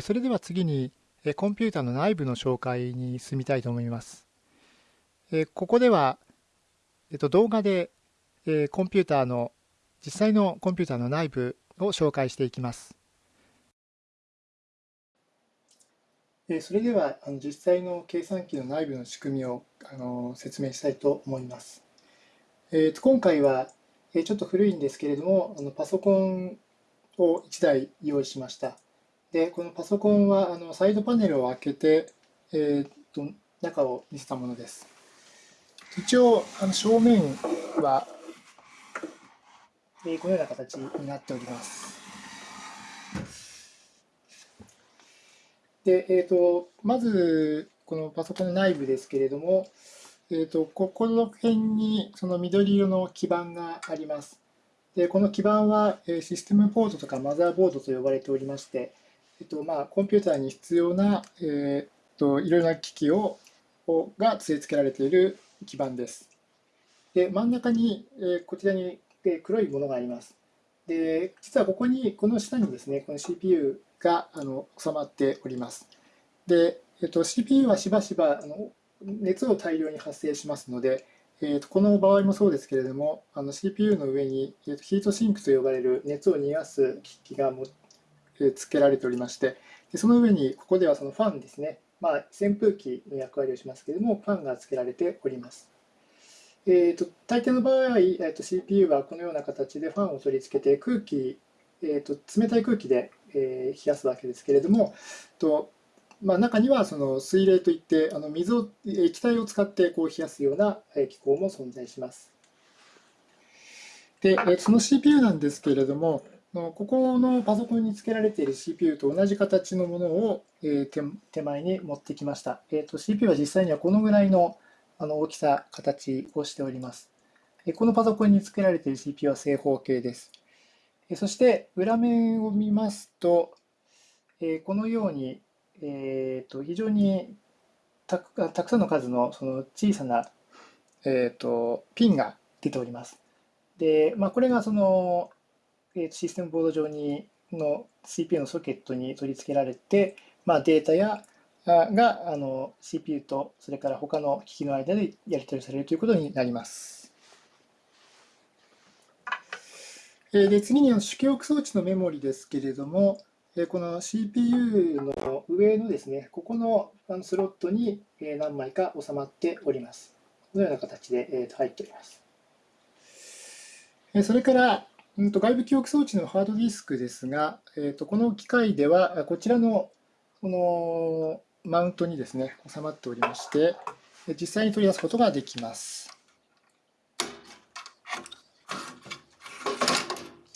それでは次にコンピュータの内部の紹介に進みたいと思います。ここでは動画でコンピューターの実際のコンピューターの内部を紹介していきます。それでは実際の計算機の内部の仕組みを説明したいと思います。今回はちょっと古いんですけれどもパソコンを1台用意しました。で、このパソコンはあのサイドパネルを開けて、えー、と中を見せたものです。一応、あの正面は、えー、このような形になっております。で、えーと、まず、このパソコンの内部ですけれども、えーと、ここの辺にその緑色の基板があります。でこの基板はシステムポートとかマザーボードと呼ばれておりまして、えっとまあ、コンピューターに必要な、えっといろいろな機器をが据え付けられている基板です。で真ん中に、えこちらにえ黒いものがあります。で実はここにこの下にですねこの CPU があの収まっております。で、えっと、CPU はしばしばあの熱を大量に発生しますので、えー、とこの場合もそうですけれども、あの CPU の上に、えー、とヒートシンクと呼ばれる熱を逃がす機器がも、付けられておりまして、でその上にここではそのファンですね、まあ、扇風機の役割をしますけれども、ファンが付けられております。えーと、大抵の場合、えーと、CPU はこのような形でファンを取り付けて空気、えーと、冷たい空気で、えー、冷やすわけですけれども、とまあ、中にはその水冷といってあの水を液体を使ってこう冷やすような機構も存在します。でその CPU なんですけれどもここのパソコンに付けられている CPU と同じ形のものを手前に持ってきました。えー、と CPU は実際にはこのぐらいの大きさ、形をしております。このパソコンに付けられている CPU は正方形です。そして裏面を見ますと、このようにえーと、非常にたくさんの数のその小さな、えーと、ピンが出ております。で、まあ、これがその、えシステムボード上にの CPU のソケットに取り付けられて、まあ、データやがあの CPU とそれから他の機器の間でやり取りされるということになります。で次に主記憶装置のメモリですけれども、この CPU の上のですね、ここのスロットに何枚か収まっております。このような形で入っております。それから、外部記憶装置のハードディスクですが、この機械ではこちらのこのマウントにですね、収まっておりまして、実際に取り出すことができます。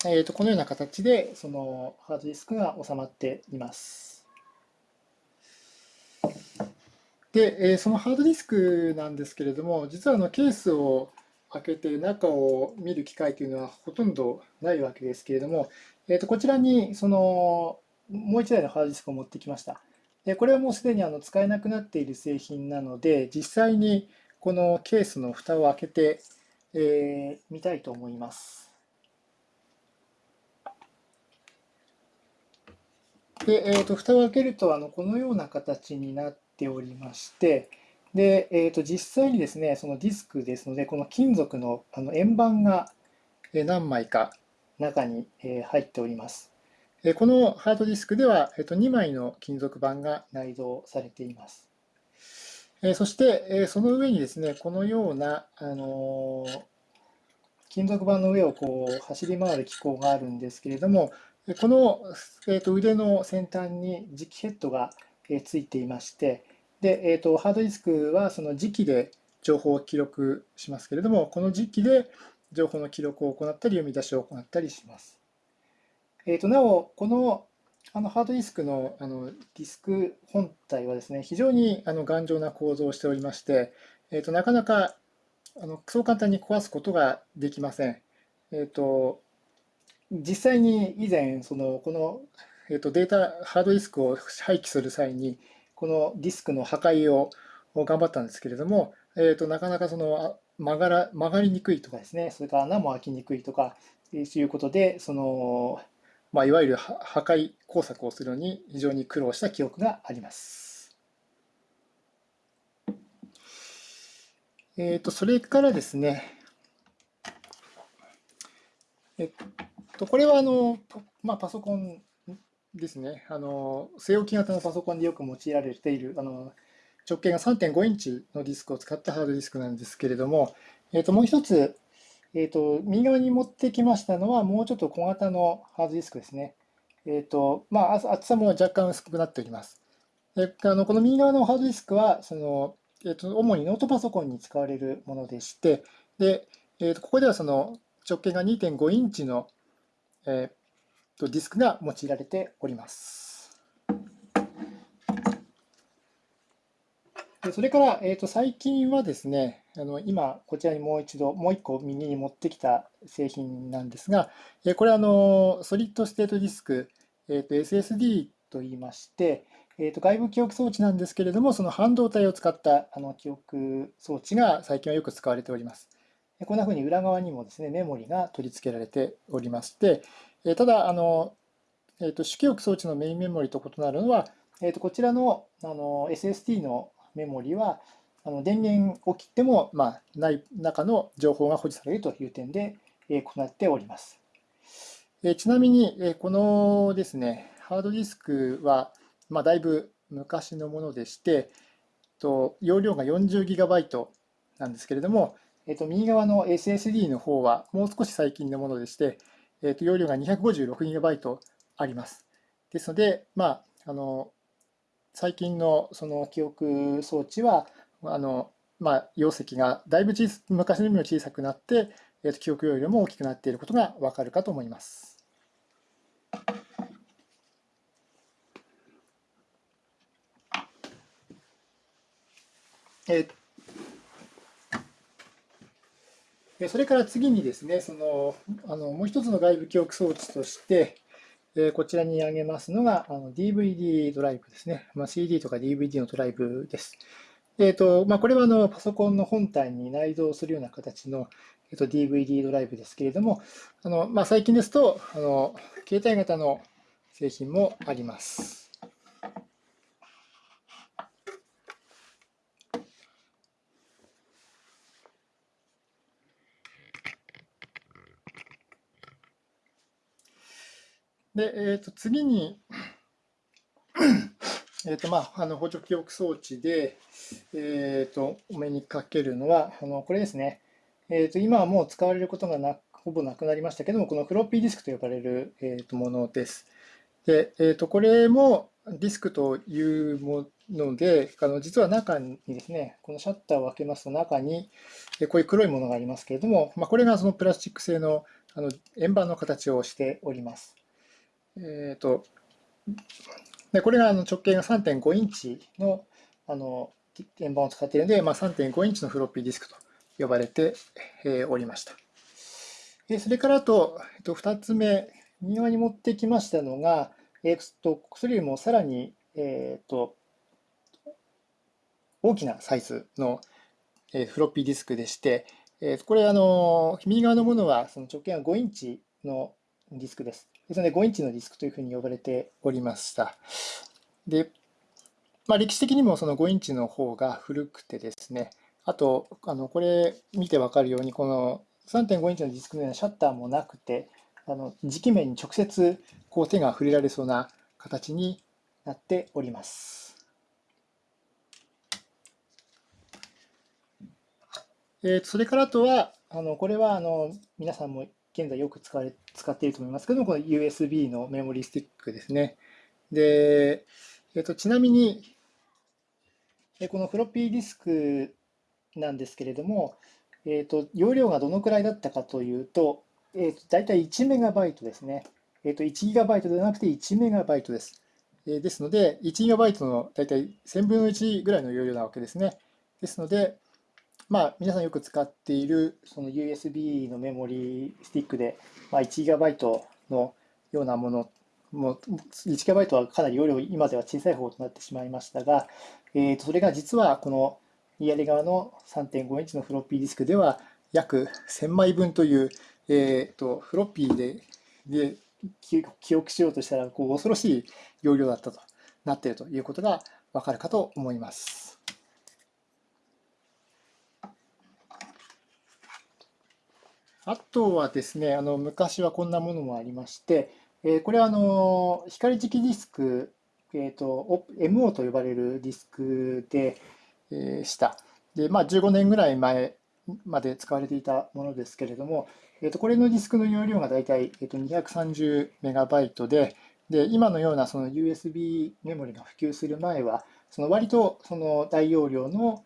えー、とこのような形でそのハードディスクが収まっています。で、えー、そのハードディスクなんですけれども、実はあのケースを開けて中を見る機会というのはほとんどないわけですけれども、えー、とこちらにそのもう1台のハードディスクを持ってきました。でこれはもうすでにあの使えなくなっている製品なので、実際にこのケースの蓋を開けて、えー、みたいと思います。で、えーと、蓋を開けるとあのこのような形になっておりまして、で、えーと、実際にですね、そのディスクですので、この金属のあの円盤が何枚か中に入っております。このハードディスクでは、えー、と2枚の金属板が内蔵されています。そして、その上にですね、このような、あの金属板の上をこう走り回る機構があるんですけれども、この、えー、と腕の先端に磁気ヘッドが、ついていまして、でえーと、ハードディスクはその磁気で情報を記録しますけれども、この磁気で情報の記録を行ったり、読み出しを行ったりします。えーと、なお、このあのハードディスクのあのディスク本体はですね、非常にあの頑丈な構造をしておりまして、えーと、なかなかあのそう簡単に壊すことができません。えーと実際に以前そのこの、えー、とデータハードディスクを廃棄する際にこのディスクの破壊を頑張ったんですけれども、えー、となかなかその曲がら曲がりにくいとかですねそれから穴も開きにくいとかいうことでそのまあ、いわゆる破壊工作をするのに非常に苦労した記憶があります。えっ、ー、と、それからですね、えっと、これはあの、まあ、パソコンですね。あの、据え置き型のパソコンでよく用いられている、あの、直径が3.5インチのディスクを使ったハードディスクなんですけれども、えっと、もう一つ、えっと、右側に持ってきましたのは、もうちょっと小型のハードディスクですね。えっと、まあ、厚さも若干薄くなっております。であのこの右側のハードディスクは、その、えっと、主にノートパソコンに使われるものでして、で、えっと、ここではその直径が2.5インチの、えー、ディスクが用いられております。それから、えー、と最近はですね、あの今、こちらにもう一度、もう一個右に持ってきた製品なんですが、えこれあの solid state disk、えー、と SSD といいまして、えー、と外部記憶装置なんですけれども、その半導体を使ったあの記憶装置が最近はよく使われております。こんなふうに裏側にもですね、メモリが取り付けられておりまして、ただ、あの、えー、と主記憶装置のメインメモリと異なるのは、えー、とこちらのあの SSD のメモリは、あの電源を切っても、まあ、ない中の情報が保持されるという点で、え行っております。えちなみに、えこのですね、ハードディスクは、まあ、だいぶ昔のものでして、と容量が 40GB なんですけれども、えっと、右側の SSD の方はもう少し最近のものでして、えっと、容量が 256GB あります。ですので、まあ、あの最近のその記憶装置は、あのまあ、容積がだいぶ昔のよりも小さくなって、えっと、記憶容量も大きくなっていることがわかるかと思います。えそれから次にですね、そのあのもう一つの外部記憶装置として、えこちらに挙げますのがあの DVD ドライブですね。まあ、CD とか DVD のドライブです。えーとまあ、これはあのパソコンの本体に内蔵するような形の、えー、と DVD ドライブですけれども、あのまあ、最近ですとあの携帯型の製品もあります。で、えー、と次に、えーとまあ、あの補助記憶装置で、えー、とお目にかけるのは、あのこれですね、えー、と今はもう使われることがなほぼなくなりましたけども、このフロッピーディスクと呼ばれる、えー、とものです。で、えー、とこれもディスクというもので、あの実は中にですね、このシャッターを開けますと中に、こういう黒いものがありますけれども、まあ、これがそのプラスチック製のあの円盤の形をしております。えっ、ー、と、でこれがあの直径が3.5インチのあの円盤を使っているので、まあ、3.5インチのフロッピーディスクと呼ばれておりました。それからあと、えっと、2つ目、右側に持ってきましたのが、えっと、それよりもさらに、えっと、大きなサイズのフロッピーディスクでして、これ、あの、右側のものはその直径が5インチのディスクです。ですので、5インチのディスクというふうに呼ばれておりました。で、まあ、歴史的にもその5インチの方が古くてですね、あと、あのこれ見てわかるように、この3.5インチのディスクのようなシャッターもなくて、あの磁気面に直接こう手が触れられそうな形になっております。えー、それからあとは、あのこれはあの皆さんも現在よく使われ使っていると思いますけども、この USB のメモリースティックですね。で、えっと、ちなみに、このフロッピーディスクなんですけれども、えっと、容量がどのくらいだったかというと、えっと、大体1メガバイトですね。えっと、1ギガバイトではなくて1メガバイトです。えですので、1ギガバイトの大体1000分の1ぐらいの容量なわけですね。ですので、まあ、皆さんよく使っているその USB のメモリースティックで、まあ、1GB のようなもの、もう 1GB はかなり容量、今では小さい方となってしまいましたが、えー、とそれが実はこの左側の3.5インチのフロッピーディスクでは約1000枚分という、えー、とフロッピーでで記憶しようとしたらこう恐ろしい容量だったとなっているということがわかるかと思います。あとはですね、あの昔はこんなものもありまして、えー、これはあの光磁気ディスク、えーと、MO と呼ばれるディスクで、えー、した。で、まあ、15年ぐらい前まで使われていたものですけれども、えー、とこれのディスクの容量がだいたい、えー、と230メガバイトで、で今のようなその USB メモリが普及する前は、その割とその大容量の、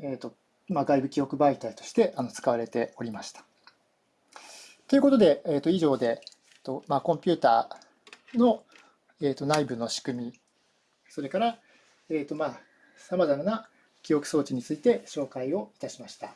えーとまあ、外部記憶媒体としてあの使われておりました。ということで、えー、と以上で、とまあ、コンピューターの、えー、と内部の仕組み、それから、えーとまあ、さまざまな記憶装置について紹介をいたしました。